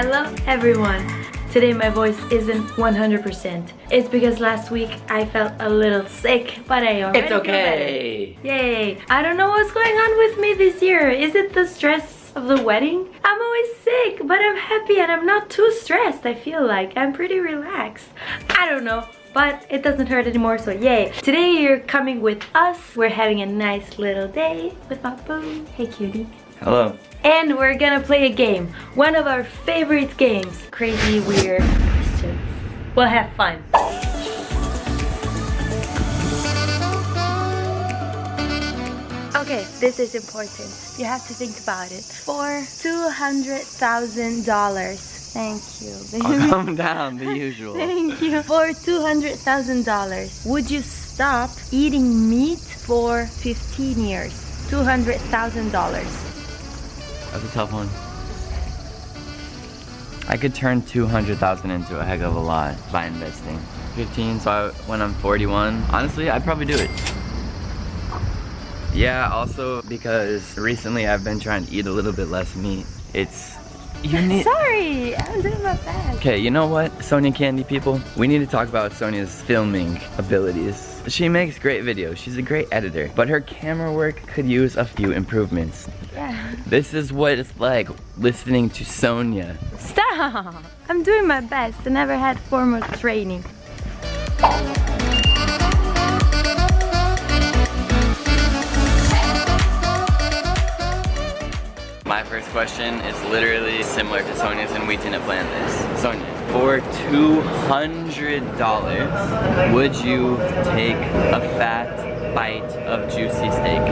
Hello everyone! Today my voice isn't 100%. It's because last week I felt a little sick, but I already It's okay. Yay! I don't know what's going on with me this year. Is it the stress of the wedding? I'm always sick, but I'm happy and I'm not too stressed. I feel like I'm pretty relaxed. I don't know but it doesn't hurt anymore so yay today you're coming with us we're having a nice little day with my boo hey cutie Hello. and we're gonna play a game one of our favorite games crazy weird questions we'll have fun okay this is important you have to think about it for two hundred thousand dollars Thank you. I'll oh, calm down, the usual. Thank you. For $200,000, would you stop eating meat for 15 years? $200,000. That's a tough one. I could turn 200,000 into a heck of a lot by investing. 15, so I, when I'm 41, honestly, I'd probably do it. Yeah, also because recently I've been trying to eat a little bit less meat. It's you need Sorry, I'm doing my best. Okay, you know what, Sonia Candy people? We need to talk about Sonia's filming abilities. She makes great videos, she's a great editor, but her camera work could use a few improvements. Yeah. This is what it's like listening to Sonia. Stop! I'm doing my best. I never had formal training. My first question is literally similar to Sonia's and we didn't plan this. Sonia, for $200, would you take a fat bite of juicy steak?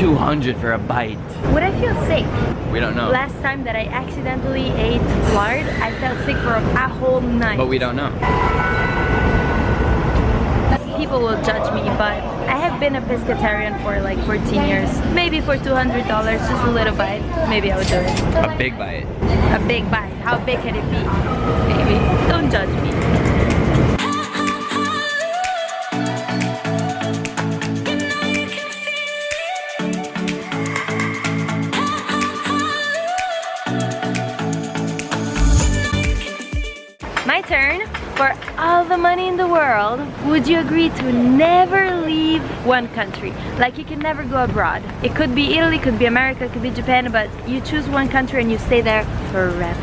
200 for a bite. Would I feel sick? We don't know. Last time that I accidentally ate lard, I felt sick for a whole night. But we don't know. People will judge me, but I have been a pescatarian for like 14 years. Maybe for $200, just a little bite, maybe I would do it. A big bite. A big bite. How big can it be? Maybe. Don't judge me. World, would you agree to never leave one country? Like you can never go abroad. It could be Italy, could be America, could be Japan, but you choose one country and you stay there forever.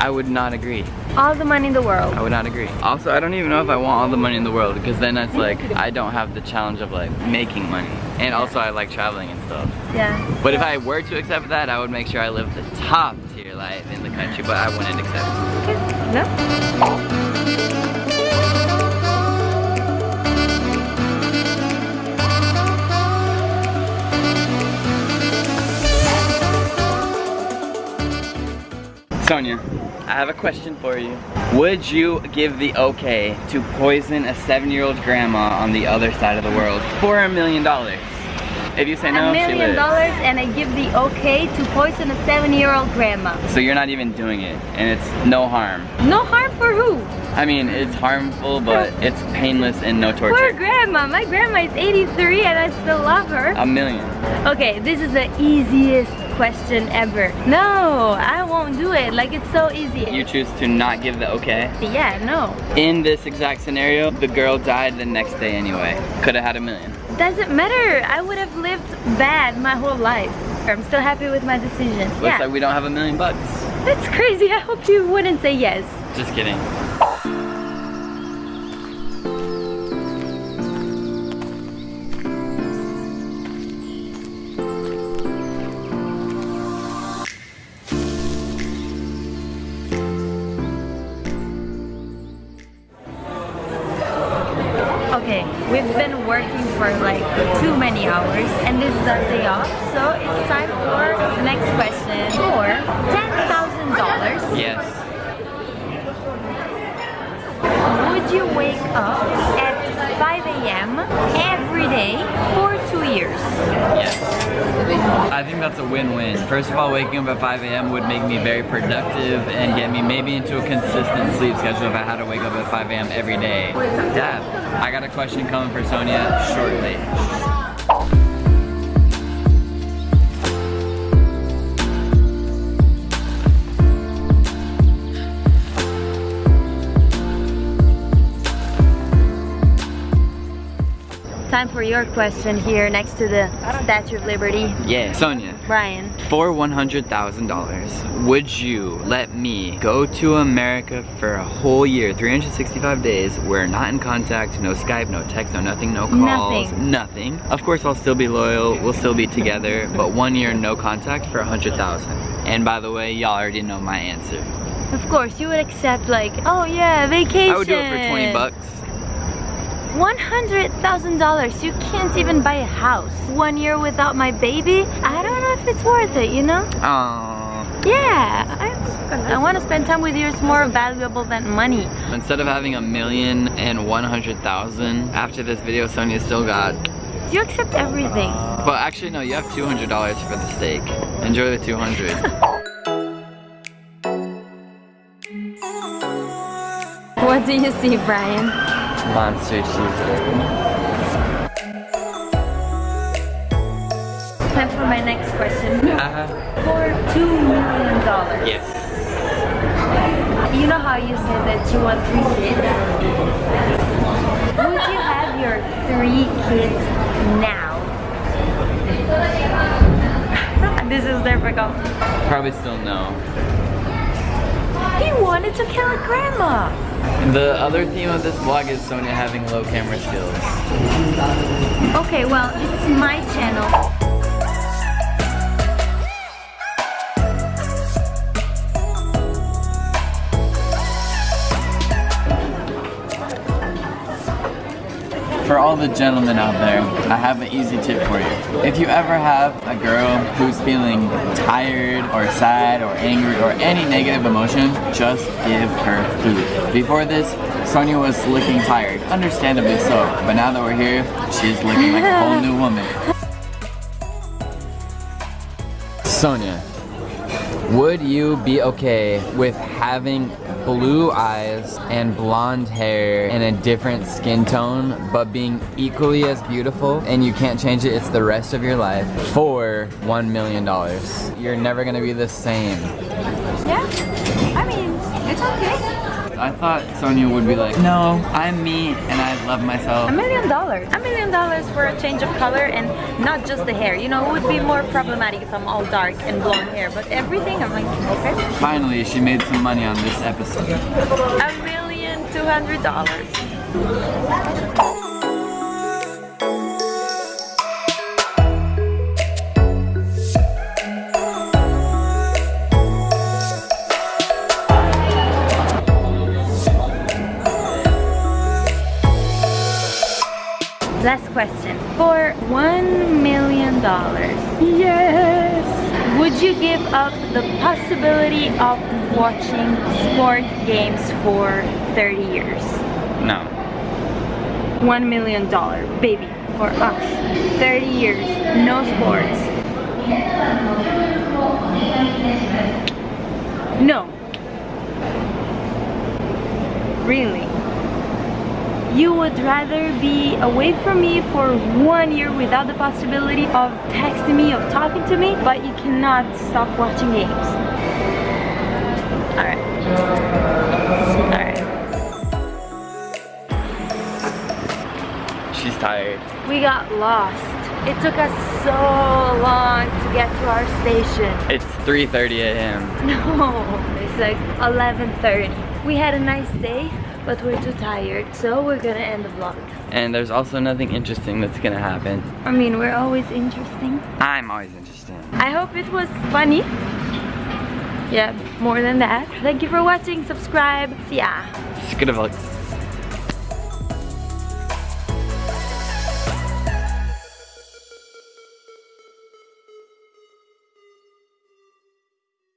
I would not agree. All the money in the world. I would not agree. Also, I don't even know if I want all the money in the world because then it's like, I don't have the challenge of like making money. And also I like traveling and stuff. Yeah. But if I were to accept that, I would make sure I live the top tier life in the country, but I wouldn't accept it. Okay. No? Sonia, I have a question for you. Would you give the okay to poison a seven-year-old grandma on the other side of the world for a million dollars? If you say no, a she million lives. dollars and I give the okay to poison a seven-year-old grandma. So you're not even doing it, and it's no harm. No harm for who? I mean, it's harmful, but it's painless and no torture. Poor torture. grandma. My grandma is 83 and I still love her. A million. Okay, this is the easiest question ever. No, I won't do it. Like it's so easy. You choose to not give the okay. yeah, no. In this exact scenario, the girl died the next day anyway. Could have had a million. Doesn't matter. I would have lived bad my whole life. I'm still happy with my decision. Looks yeah, like we don't have a million bucks. that's crazy. I hope you wouldn't say yes. Just kidding. This is our day off, so it's time for the next question. For $10,000, Yes. would you wake up at 5 a.m. every day for two years? Yes. I think that's a win-win. First of all, waking up at 5 a.m. would make me very productive and get me maybe into a consistent sleep schedule if I had to wake up at 5 a.m. every day. Dad, I got a question coming for Sonia shortly. Time for your question here next to the Statue of Liberty. Yeah. Sonia, Brian. for $100,000, would you let me go to America for a whole year, 365 days, we're not in contact, no Skype, no text, no nothing, no calls, Nothing. nothing. Of course, I'll still be loyal, we'll still be together, but one year, no contact for 100,000. And by the way, y'all already know my answer. Of course, you would accept like, oh yeah, vacation. I would do it for 20 bucks. $100,000. You can't even buy a house. One year without my baby? I don't know if it's worth it, you know? Aww. Yeah, I, I want to spend time with you. It's more valuable than money. Instead of having a million and 100,000, after this video, Sonia still got Do You accept everything. Uh, well, actually, no, you have $200 for the steak. Enjoy the 200. What do you see, Brian? Monster cheeseburger. Time for my next question. Uh, For $2 million. yes. You know how you said that you want three kids? Would you have your three kids now? this is difficult. Probably still no. He wanted to kill a grandma. The other theme of this vlog is Sonia having low camera skills. Okay, well, it's my channel. For all the gentlemen out there, I have an easy tip for you. If you ever have a girl who's feeling tired or sad or angry or any negative emotion, just give her food. Before this, Sonia was looking tired, understandably so, but now that we're here, she's looking like a whole new woman. Sonia, would you be okay with having blue eyes and blonde hair and a different skin tone, but being equally as beautiful and you can't change it, it's the rest of your life for $1 million? You're never gonna be the same. Yeah, I mean, it's okay. I thought Sonia would be like, no, I'm me and I love myself. A million dollars. A million dollars for a change of color and not just the hair. You know, it would be more problematic if I'm all dark and blonde hair, but everything, I'm like, okay. Finally, she made some money on this episode. A million two hundred dollars. Last question. For one million dollars, yes, would you give up the possibility of watching sport games for 30 years? No. One million dollar, baby, for us. 30 years, no sports. No. Really? You would rather be away from me for one year without the possibility of texting me, of talking to me, but you cannot stop watching games. Alright. Alright. She's tired. We got lost. It took us so long to get to our station. It's 3.30 a.m. No, it's like 11.30. We had a nice day, but we're too tired, so we're gonna end the vlog. And there's also nothing interesting that's gonna happen. I mean, we're always interesting. I'm always interesting I hope it was funny. Yeah, more than that. Thank you for watching. Subscribe. See ya. Skidavlux.